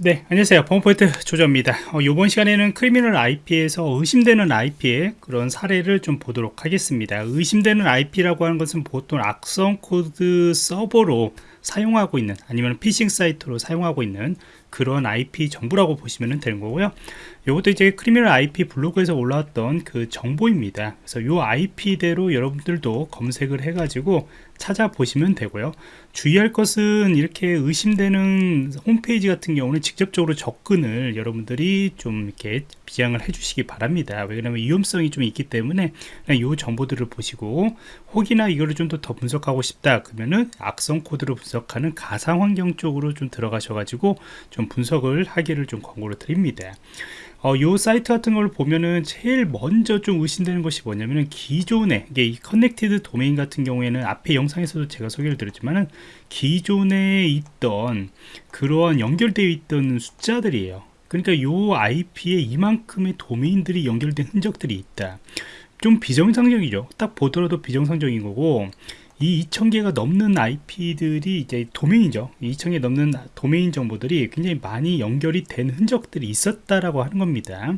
네 안녕하세요. 범포인트 조조입니다. 어, 이번 시간에는 Criminal IP에서 의심되는 IP의 그런 사례를 좀 보도록 하겠습니다. 의심되는 IP라고 하는 것은 보통 악성 코드 서버로 사용하고 있는 아니면 피싱 사이트로 사용하고 있는 그런 IP 정보라고 보시면 되는 거고요. 이것도 이제 Criminal IP 블로그에서 올라왔던 그 정보입니다. 그래서 이 IP대로 여러분들도 검색을 해 가지고 찾아보시면 되고요. 주의할 것은 이렇게 의심되는 홈페이지 같은 경우는 직접적으로 접근을 여러분들이 좀 이렇게 지양을 해 주시기 바랍니다. 왜냐하면 위험성이 좀 있기 때문에 이 정보들을 보시고 혹이나 이거를 좀 더 분석하고 싶다 그러면은 악성 코드를 분석하는 가상 환경 쪽으로 좀 들어가셔 가지고 좀 분석을 하기를 좀 권고를 드립니다. 어, 요 사이트 같은 걸 보면은 제일 먼저 좀 의심되는 것이 뭐냐면은 기존에 이게 이 connected 도메인 같은 경우에는 앞에 영상에서도 제가 소개를 드렸지만은 기존에 있던 그러한 연결되어 있던 숫자들이에요. 그러니까 요 IP에 이만큼의 도메인들이 연결된 흔적들이 있다. 좀 비정상적이죠. 딱 보더라도 비정상적인 거고 이 2000개가 넘는 IP들이 이제 도메인이죠. 2000개 넘는 도메인 정보들이 굉장히 많이 연결이 된 흔적들이 있었다라고 하는 겁니다.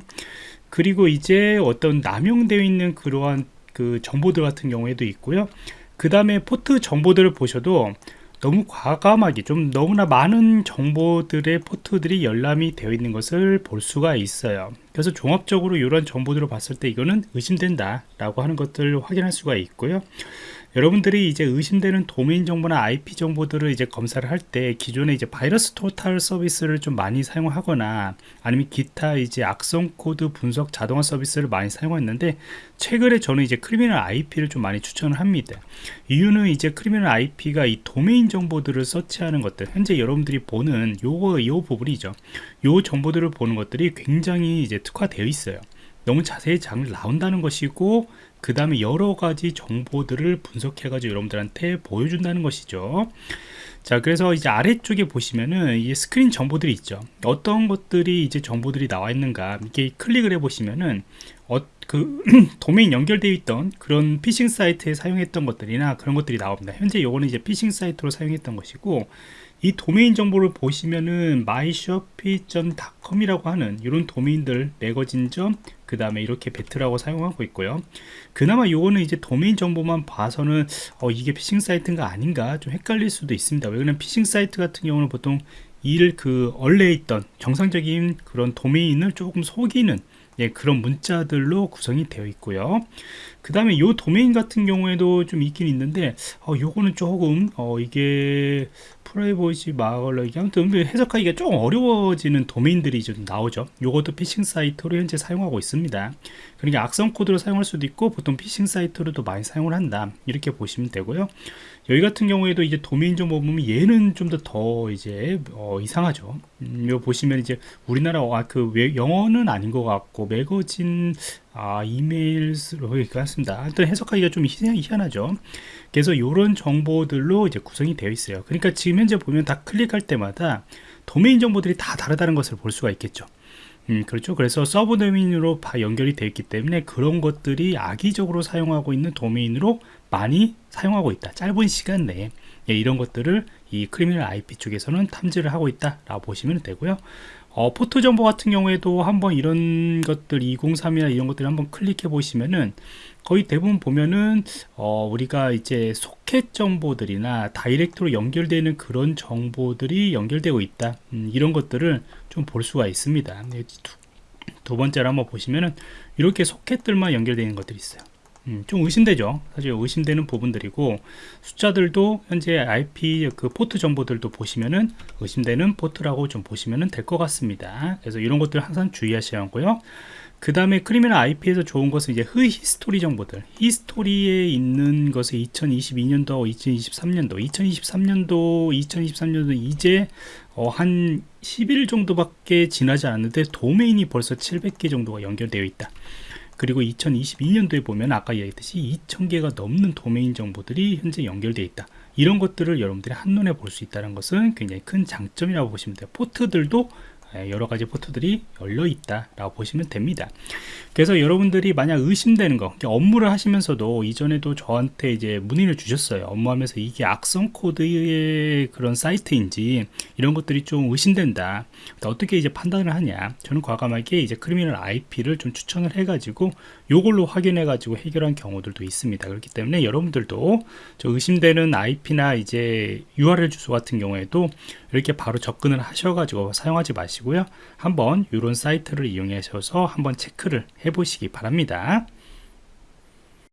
그리고 이제 어떤 남용되어 있는 그러한 그 정보들 같은 경우에도 있고요. 그 다음에 포트 정보들을 보셔도 너무 과감하게 좀 너무나 많은 정보들의 포트들이 열람이 되어 있는 것을 볼 수가 있어요. 그래서 종합적으로 이런 정보들을 봤을 때 이거는 의심된다 라고 하는 것들을 확인할 수가 있고요 여러분들이 이제 의심되는 도메인 정보나 IP 정보들을 이제 검사를 할 때 기존에 이제 VirusTotal 서비스를 좀 많이 사용하거나 아니면 기타 이제 악성 코드 분석 자동화 서비스를 많이 사용했는데 최근에 저는 이제 Criminal IP를 좀 많이 추천을 합니다. 이유는 이제 Criminal IP가 이 도메인 정보들을 서치하는 것들 현재 여러분들이 보는 요거 요 부분이죠. 요 정보들을 보는 것들이 굉장히 이제 특화되어 있어요. 너무 자세히 잘 나온다는 것이고 그 다음에 여러 가지 정보들을 분석해 가지고 여러분들한테 보여준다는 것이죠. 자 그래서 이제 아래쪽에 보시면은 이 스크린 정보들이 있죠. 어떤 것들이 이제 정보들이 나와 있는가 이렇게 클릭을 해 보시면은 어, 그 도메인 연결되어 있던 그런 피싱 사이트에 사용했던 것들이나 그런 것들이 나옵니다. 현재 요거는 이제 피싱 사이트로 사용했던 것이고 이 도메인 정보를 보시면은 myshopee.com 이라고 하는 이런 도메인들 매거진점 그 다음에 이렇게 배트라고 사용하고 있고요. 그나마 요거는 이제 도메인 정보만 봐서는 어, 이게 피싱 사이트인가 아닌가 좀 헷갈릴 수도 있습니다. 왜냐면 피싱 사이트 같은 경우는 보통 일그 원래 있던 정상적인 그런 도메인을 조금 속이는 예, 그런 문자들로 구성이 되어 있고요. 그 다음에 이 도메인 같은 경우에도 좀 있긴 있는데 어, 요거는 조금 어, 이게 프라이버시 마걸러기 아무튼 해석하기가 좀 어려워지는 도메인들이 좀 나오죠. 요것도 피싱 사이트로 현재 사용하고 있습니다. 그러니까 악성 코드로 사용할 수도 있고 보통 피싱 사이트로도 많이 사용을 한다. 이렇게 보시면 되고요. 여기 같은 경우에도 이제 도메인 정보 보면 얘는 좀 더 더 이제 어, 이상하죠. 음, 요 보시면 이제 우리나라 아, 그 영어는 아닌 것 같고 매거진 아 이메일로 같습니다. 하여튼 해석하기가 좀 희한하죠. 그래서 이런 정보들로 이제 구성이 되어 있어요. 그러니까 지금 현재 보면 다 클릭할 때마다 도메인 정보들이 다 다르다는 것을 볼 수가 있겠죠. 음, 그렇죠. 그래서 subdomain으로 연결이 되어 있기 때문에 그런 것들이 악의적으로 사용하고 있는 도메인으로 많이 사용하고 있다. 짧은 시간 내에 예, 이런 것들을 이 Criminal IP 쪽에서는 탐지를 하고 있다 라고 보시면 되고요. 어, 포트 정보 같은 경우에도 한번 이런 것들 203이나 이런 것들 한번 클릭해 보시면은 거의 대부분 보면은 어, 우리가 이제 소켓 정보들이나 direct로 연결되는 그런 정보들이 연결되고 있다. 음, 이런 것들을 좀 볼 수가 있습니다. 네, 두, 두 번째로 한번 보시면은 이렇게 소켓들만 연결되는 것들이 있어요 음, 좀 의심되죠. 사실 의심되는 부분들이고 숫자들도 현재 IP 그 포트 정보들도 보시면은 의심되는 포트라고 좀 보시면 될것 같습니다. 그래서 이런 것들 항상 주의하셔야 하고요. 그 다음에 Criminal IP에서 좋은 것은 이제 흐 history 정보들. history에 있는 것을 2022년도 2023년도 2023년도 2023년도 이제 어, 한 10일 정도밖에 지나지 않았는데 도메인이 벌써 700개 정도가 연결되어 있다 그리고 2022년도에 보면 아까 얘기했듯이 2000개가 넘는 도메인 정보들이 현재 연결되어 있다. 이런 것들을 여러분들이 한눈에 볼 수 있다는 것은 굉장히 큰 장점이라고 보시면 돼요. 포트들도 예, 여러 가지 포트들이 열려 있다 라고 보시면 됩니다. 그래서 여러분들이 만약 의심되는 거 업무를 하시면서도 이전에도 저한테 이제 문의를 주셨어요. 업무하면서 이게 악성 코드의 그런 사이트인지 이런 것들이 좀 의심된다. 어떻게 이제 판단을 하냐? 저는 과감하게 이제 Criminal IP를 좀 추천을 해 가지고 요걸로 확인해 가지고 해결한 경우들도 있습니다. 그렇기 때문에 여러분들도 저 의심되는 IP나 이제 URL 주소 같은 경우에도 이렇게 바로 접근을 하셔가지고 사용하지 마시고요. 한번 이런 사이트를 이용하셔서 한번 체크를 해보시기 바랍니다.